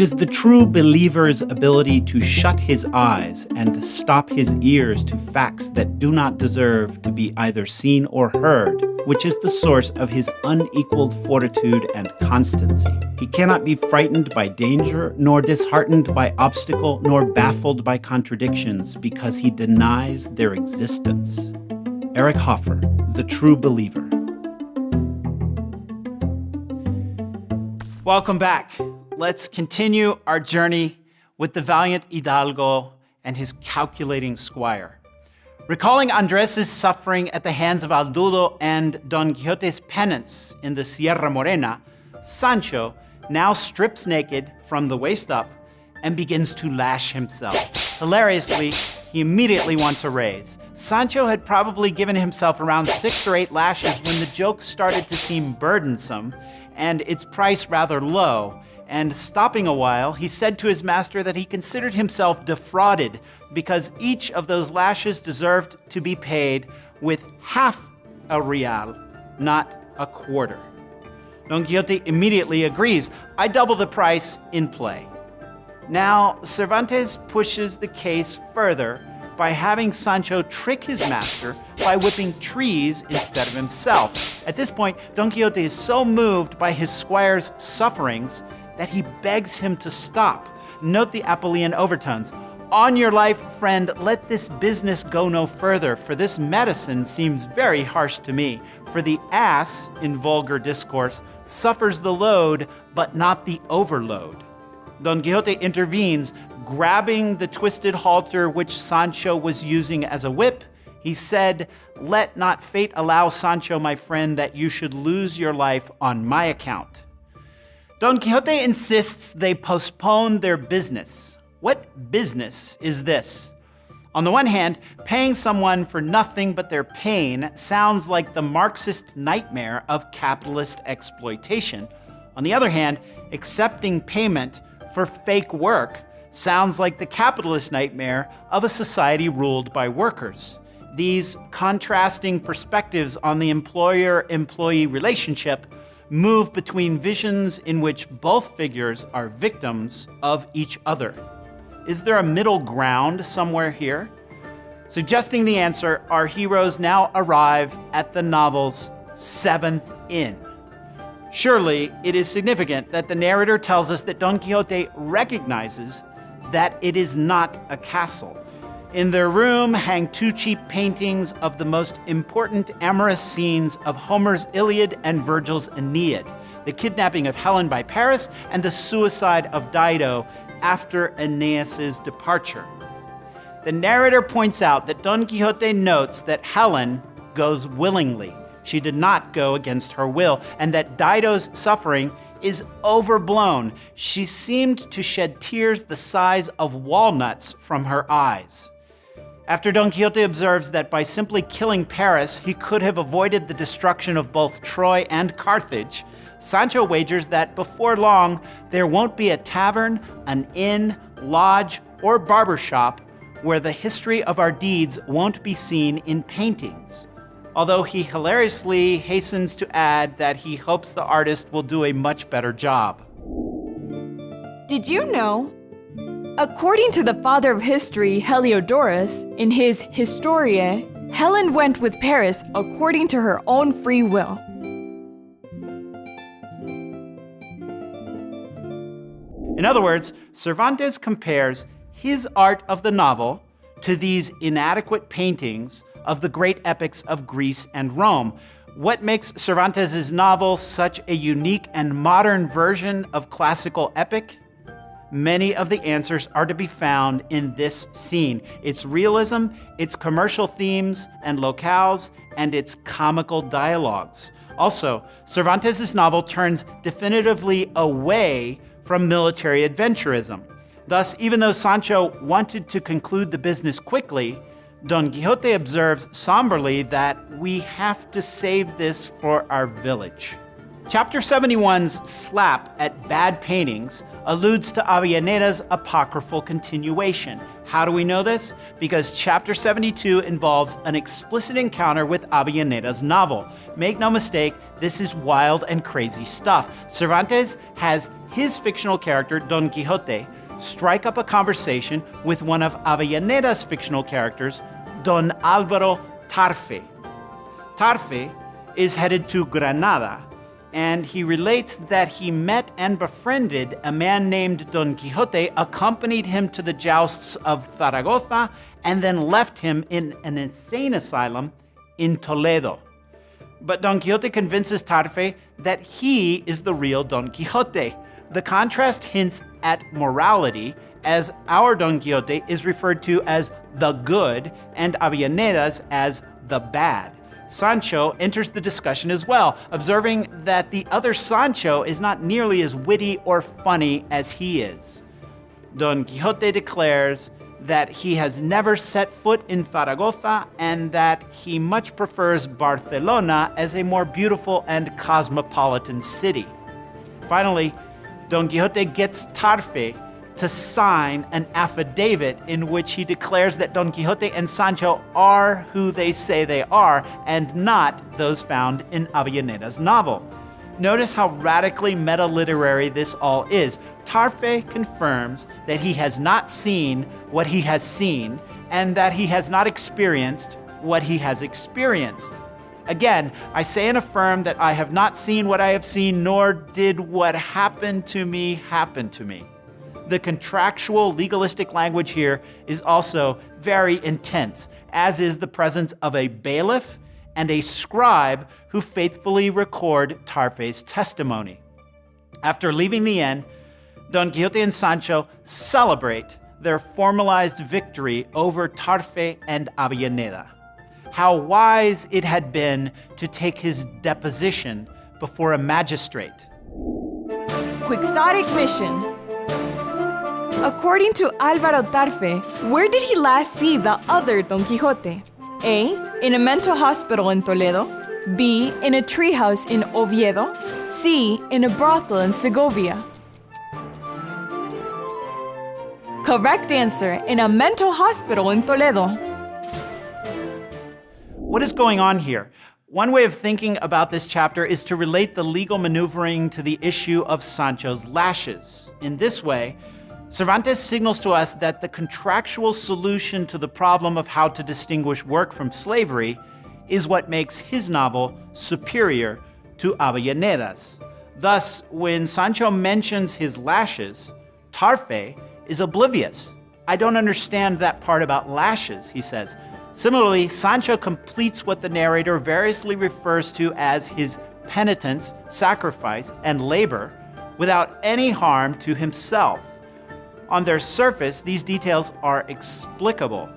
It is the true believer's ability to shut his eyes and stop his ears to facts that do not deserve to be either seen or heard, which is the source of his unequaled fortitude and constancy. He cannot be frightened by danger, nor disheartened by obstacle, nor baffled by contradictions, because he denies their existence. Eric Hoffer, The True Believer. Welcome back let's continue our journey with the valiant Hidalgo and his calculating squire. Recalling Andres' suffering at the hands of Haldudo and Don Quixote's penance in the Sierra Morena, Sancho now strips naked from the waist up and begins to lash himself. Hilariously, he immediately wants a raise. Sancho had probably given himself around six or eight lashes when the joke started to seem burdensome and its price rather low, and stopping a while, he said to his master that he considered himself defrauded because each of those lashes deserved to be paid with half a real, not a quarter. Don Quixote immediately agrees. I double the price in play. Now, Cervantes pushes the case further by having Sancho trick his master by whipping trees instead of himself. At this point, Don Quixote is so moved by his squire's sufferings that he begs him to stop. Note the Apuleian overtones. On your life, friend, let this business go no further, for this medicine seems very harsh to me. For the ass, in vulgar discourse, suffers the load, but not the overload. Don Quixote intervenes, grabbing the twisted halter which Sancho was using as a whip. He said, Let not fate allow, Sancho, my friend, that you should lose your life on my account. Don Quixote insists they postpone their business. What business is this? On the one hand, paying someone for nothing but their pain sounds like the Marxist nightmare of capitalist exploitation. On the other hand, accepting payment for fake work sounds like the capitalist nightmare of a society ruled by workers. These contrasting perspectives on the employer-employee relationship move between visions in which both figures are victims of each other. Is there a middle ground somewhere here? Suggesting the answer, our heroes now arrive at the novel's seventh inn. Surely, it is significant that the narrator tells us that Don Quixote recognizes that it is not a castle. In their room hang two cheap paintings of the most important amorous scenes of Homer's Iliad and Virgil's Aeneid, the kidnapping of Helen by Paris and the suicide of Dido after Aeneas's departure. The narrator points out that Don Quixote notes that Helen goes willingly. She did not go against her will, and that Dido's suffering is overblown. She seemed to shed tears the size of walnuts from her eyes. After Don Quixote observes that by simply killing Paris, he could have avoided the destruction of both Troy and Carthage, Sancho wagers that before long, there won't be a tavern, an inn, lodge, or barber shop where the history of our deeds won't be seen in paintings. Although he hilariously hastens to add that he hopes the artist will do a much better job. Did you know According to the father of history, Herodotus, in his Historiae, Helen went with Paris according to her own free will. In other words, Cervantes compares his art of the novel to these inadequate paintings of the great epics of Greece and Rome. What makes Cervantes' novel such a unique and modern version of classical epic? Many of the answers are to be found in this scene. Its realism, its commercial themes and locales, and its comical dialogues. Also, Cervantes' novel turns definitively away from military adventurism. Thus, even though Sancho wanted to conclude the business quickly, Don Quixote observes somberly that we have to save this for our village. Chapter 71's slap at bad paintings alludes to Avellaneda's apocryphal continuation. How do we know this? Because chapter 72 involves an explicit encounter with Avellaneda's novel. Make no mistake, this is wild and crazy stuff. Cervantes has his fictional character, Don Quixote, strike up a conversation with one of Avellaneda's fictional characters, Don Alvaro Tarfe. Tarfe is headed to Granada, and he relates that he met and befriended a man named Don Quixote, accompanied him to the jousts of Zaragoza, and then left him in an insane asylum in Toledo. But Don Quixote convinces Tarfe that he is the real Don Quixote. The contrast hints at morality, as our Don Quixote is referred to as the good and Avellaneda as the bad. Sancho enters the discussion as well, observing that the other Sancho is not nearly as witty or funny as he is. Don Quixote declares that he has never set foot in Zaragoza and that he much prefers Barcelona as a more beautiful and cosmopolitan city. Finally, Don Quixote gets Tarfe to sign an affidavit in which he declares that Don Quixote and Sancho are who they say they are and not those found in Avellaneda's novel. Notice how radically meta-literary this all is. Tarfe confirms that he has not seen what he has seen and that he has not experienced what he has experienced. Again, I say and affirm that I have not seen what I have seen, nor did what happened to me happen to me the contractual legalistic language here is also very intense, as is the presence of a bailiff and a scribe who faithfully record Tarfe's testimony. After leaving the inn, Don Quixote and Sancho celebrate their formalized victory over Tarfe and Avellaneda. How wise it had been to take his deposition before a magistrate. Quixotic mission According to Alvaro Tarfe, where did he last see the other Don Quixote? A. In a mental hospital in Toledo. B. In a treehouse in Oviedo. C. In a brothel in Segovia. Correct answer, in a mental hospital in Toledo. What is going on here? One way of thinking about this chapter is to relate the legal maneuvering to the issue of Sancho's lashes. In this way, Cervantes signals to us that the contractual solution to the problem of how to distinguish work from slavery is what makes his novel superior to Avellaneda's. Thus, when Sancho mentions his lashes, Tarfe is oblivious. I don't understand that part about lashes, he says. Similarly, Sancho completes what the narrator variously refers to as his penitence, sacrifice, and labor without any harm to himself. On their surface, these details are explicable.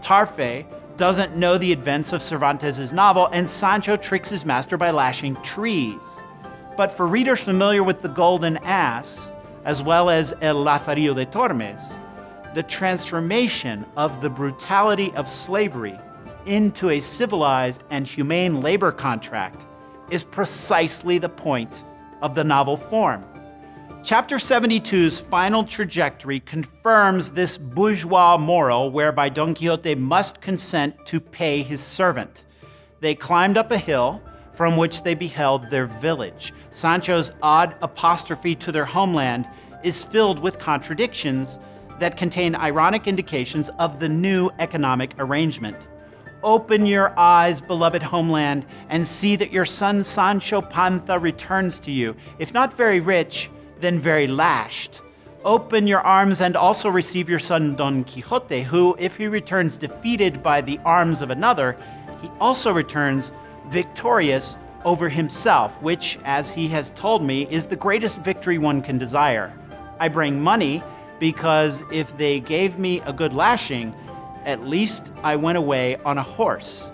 Tarfe doesn't know the events of Cervantes' novel, and Sancho tricks his master by lashing trees. But for readers familiar with the Golden Ass, as well as El Lazarillo de Tormes, the transformation of the brutality of slavery into a civilized and humane labor contract is precisely the point of the novel form. Chapter 72's final trajectory confirms this bourgeois moral whereby Don Quixote must consent to pay his servant. They climbed up a hill from which they beheld their village. Sancho's odd apostrophe to their homeland is filled with contradictions that contain ironic indications of the new economic arrangement. Open your eyes, beloved homeland, and see that your son Sancho Panza returns to you, if not very rich, then very lashed. Open your arms and also receive your son Don Quixote, who, if he returns defeated by the arms of another, he also returns victorious over himself, which, as he has told me, is the greatest victory one can desire. I bring money because if they gave me a good lashing, at least I went away on a horse.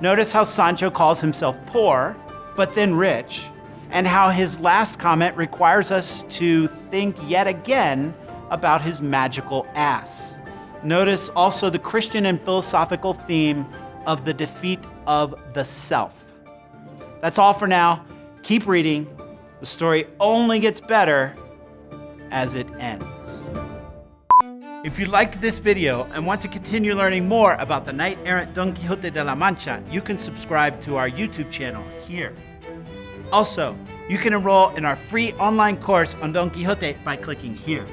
Notice how Sancho calls himself poor, but then rich, and how his last comment requires us to think yet again about his magical ass. Notice also the Christian and philosophical theme of the defeat of the self. That's all for now. Keep reading. The story only gets better as it ends. If you liked this video and want to continue learning more about the knight errant Don Quixote de la Mancha, you can subscribe to our YouTube channel here. Also, you can enroll in our free online course on Don Quixote by clicking here.